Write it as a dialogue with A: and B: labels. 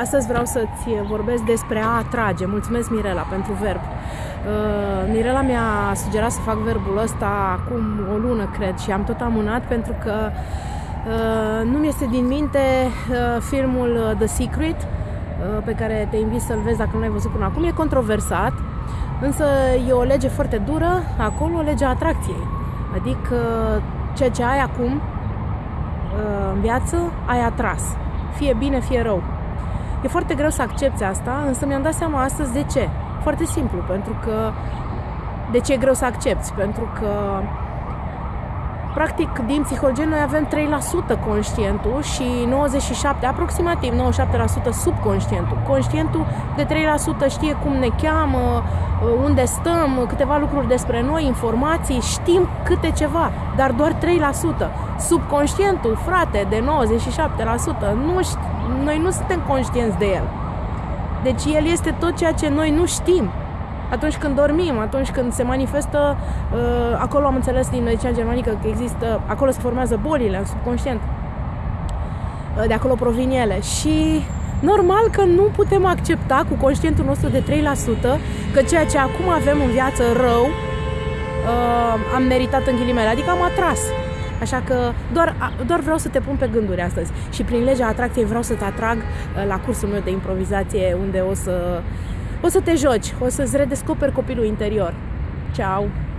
A: Astăzi vreau să-ți vorbesc despre a atrage. Mulțumesc, Mirela, pentru verb. Uh, Mirela mi-a sugerat să fac verbul ăsta acum o lună, cred, și am tot amânat pentru că uh, nu mi este din minte uh, filmul The Secret, uh, pe care te invit să-l vezi dacă nu l-ai văzut până acum. E controversat, însă e o lege foarte dură, acolo legea atracției. Adică ceea ce ai acum uh, în viață, ai atras. Fie bine, fie rău. E foarte greu să accepti asta, însă mi-am dat seama astăzi de ce. Foarte simplu, pentru că de ce e greu să accepti? Pentru că practic din psihologie noi avem 3% conștientul și 97, aproximativ 97% subconștientul. Conștientul de 3% știe cum ne cheamă, unde stăm, câteva lucruri despre noi, informații, știm câte ceva, dar doar 3%. Subconștientul, frate, de 97%, nu știu noi nu suntem conștienți de el. Deci el este tot ceea ce noi nu știm. Atunci când dormim, atunci când se manifestă, uh, acolo am înțeles din medicina germanică că există, acolo se formează bolile în subconștient. Uh, de acolo provin ele. Și normal că nu putem accepta cu conștientul nostru de 3% că ceea ce acum avem în viață rău uh, am meritat în ghilimele, adică am atras. Așa că doar, doar vreau să te pun pe gânduri astăzi și prin legea atracției vreau să te atrag uh, la cursul meu de improvizație unde o să, o să te joci, o să-ți redescoperi copilul interior. Ciao!